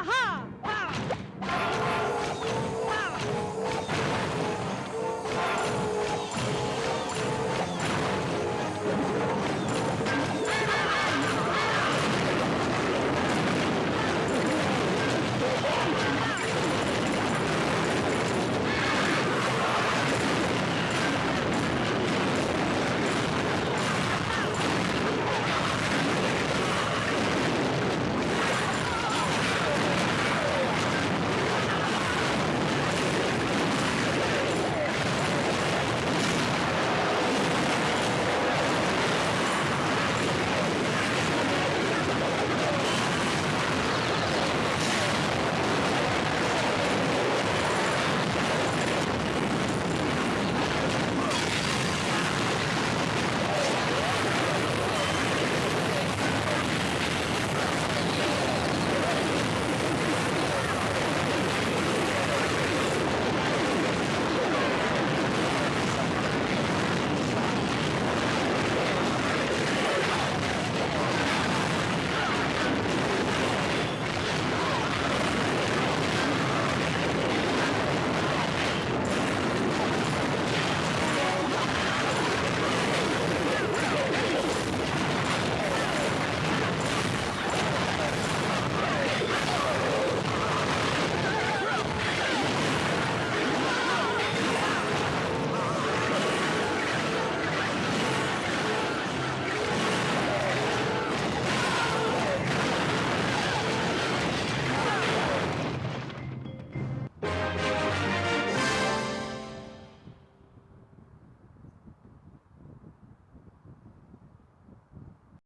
Aha!